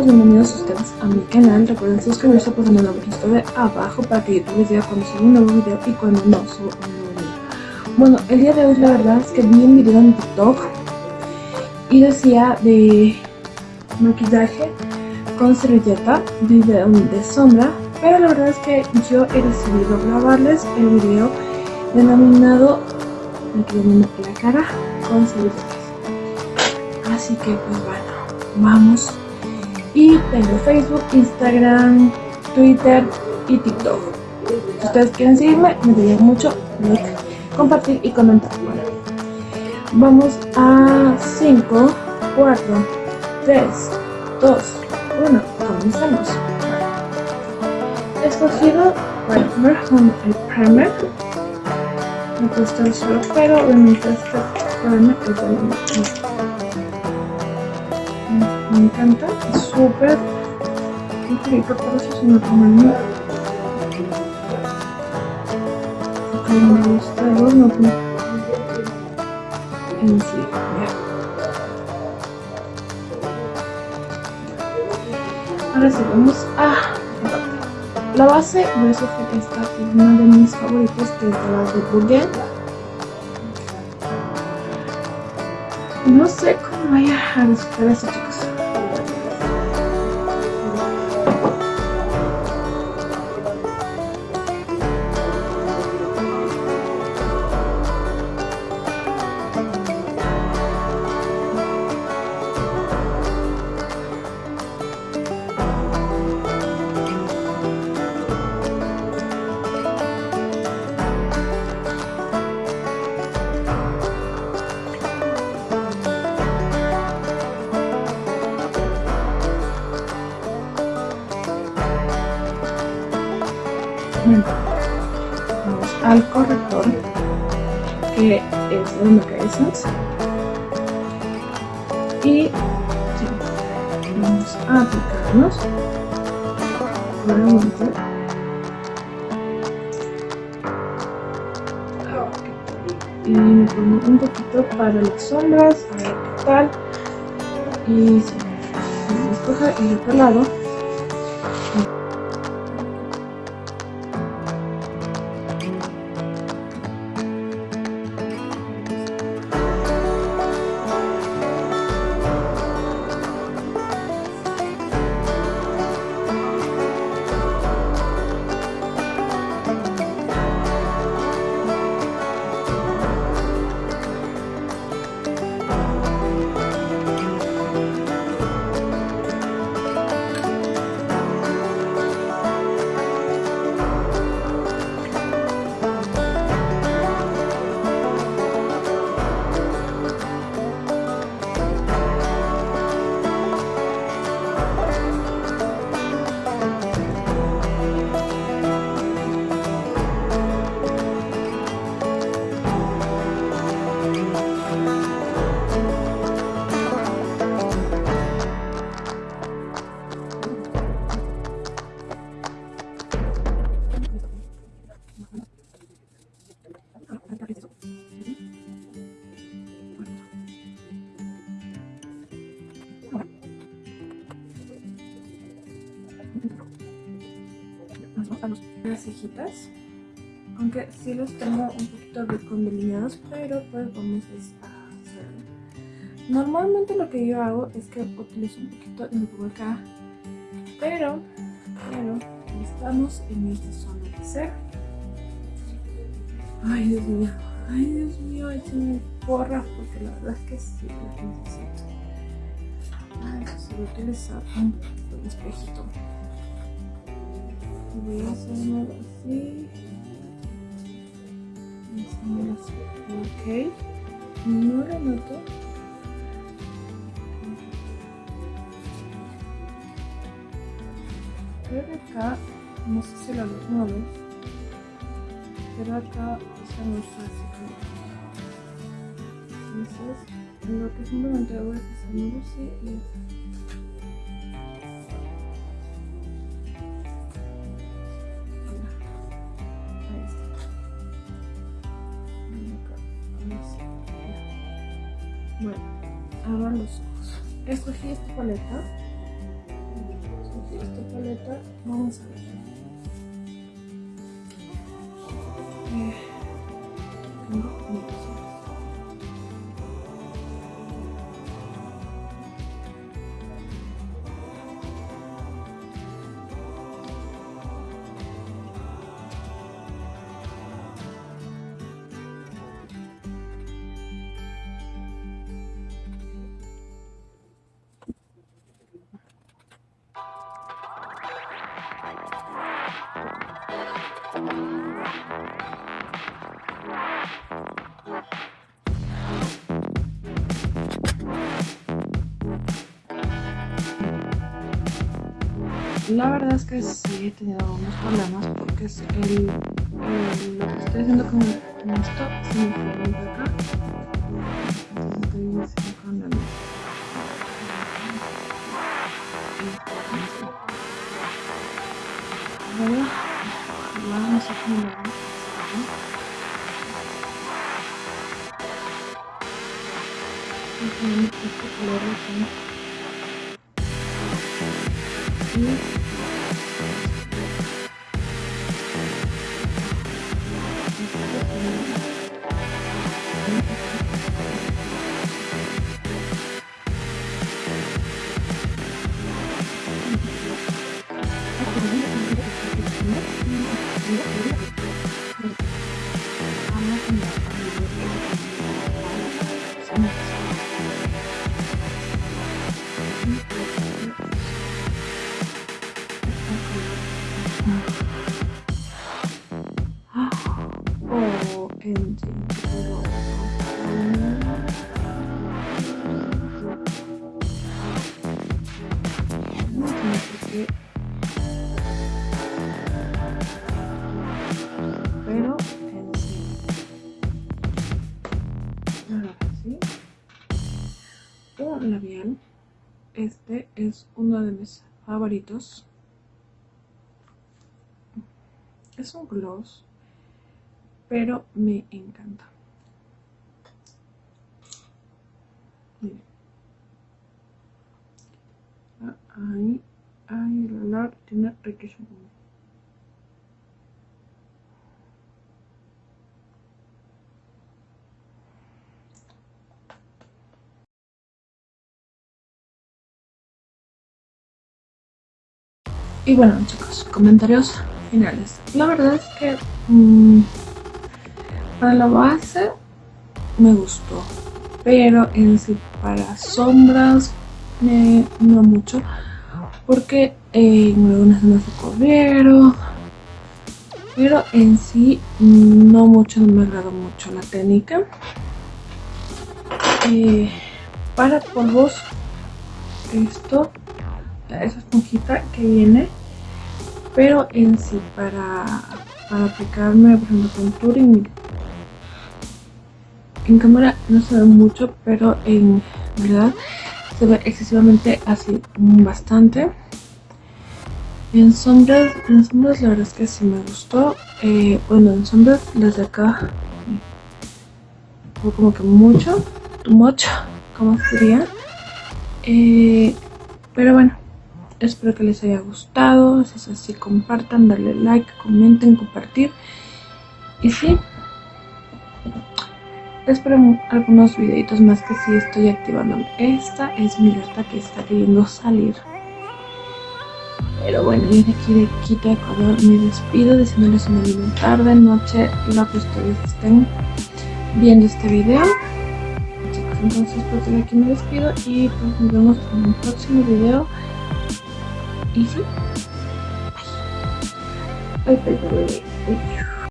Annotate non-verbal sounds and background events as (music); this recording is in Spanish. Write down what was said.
chicos, bienvenidos ustedes a mi canal. Recuerden suscribirse pulsando la botita de abajo para que YouTube les diga cuando subo un nuevo video y cuando no subo un nuevo video. Bueno, el día de hoy la verdad es que vi un video en TikTok y decía de maquillaje con servilleta, video de sombra, pero la verdad es que yo he decidido grabarles el video denominado maquillando la cara con servilletas. Así que pues bueno vamos. Y tengo Facebook, Instagram, Twitter y TikTok. Si ustedes quieren seguirme, me daría mucho like, compartir y comentar. vamos a 5, 4, 3, 2, 1. Comenzamos. He escogido primer el primer. Me gusta el suelo, pero obviamente este primer es me encanta, es súper ligerito, por eso se me toma Porque me gusta el horno en sí, Ahora sí, vamos a la base, a escoger esta, que es una de mis favoritas, que es la de Bouguin. No sé cómo vaya a eso, chicos. vamos que es Essence y vamos a aplicarnos. Nuevamente. Y me pongo un poquito para las sombras a ver qué tal. Y si me escoja el otro lado las cejitas aunque sí los tengo un poquito delineados pero pues vamos a hacerlo normalmente lo que yo hago es que utilizo un poquito me pongo acá pero pero estamos en esta zona de ser ay dios mío ay dios mío échenme porras porque la verdad es que sí las necesito. Ay, se voy a utilizar un espejito voy a hacerlo así ok no lo noto. Pero acá no sé si luz no ves pero acá está así entonces lo que simplemente hago es hacerlo así y Bueno, abran los ojos. Escogí esta paleta. Escogí esta paleta. Vamos a ver. La verdad es que sí he tenido algunos problemas porque es el, lo que estoy haciendo con, esto se me fue acá. Entonces con vamos a este color aquí y pero en sí. Un labial. Este es uno de mis favoritos. Es un gloss pero me encanta. Miren. Ah, ahí, ahí el olor tiene riquísimo Y bueno chicos, comentarios finales. La verdad es que mmm, para la base me gustó, pero en sí para sombras no mucho, porque en algunas zonas se corrieron, pero en sí no mucho, no me agradó mucho la técnica. Eh, para polvos, esto, esa esponjita que viene, pero en sí para, para aplicarme, por ejemplo, contouring, en cámara no se ve mucho, pero en verdad se ve excesivamente así, bastante. En sombras, en sombras la verdad es que sí me gustó. Eh, bueno, en sombras las de acá fue como que mucho, too much, (laughs) como sería. Eh, pero bueno, espero que les haya gustado. Si es así, compartan, darle like, comenten, compartir. Y sí, espero algunos videitos más que sí estoy activando. Esta es mi alerta que está queriendo salir. Pero bueno, y de aquí de Quito, Ecuador, me despido deseándoles una linda tarde, noche, lo que ustedes estén viendo este video. Chicos, entonces pues de aquí me despido y pues nos vemos en un próximo video. Y sí. Bye, bye, bye, bye.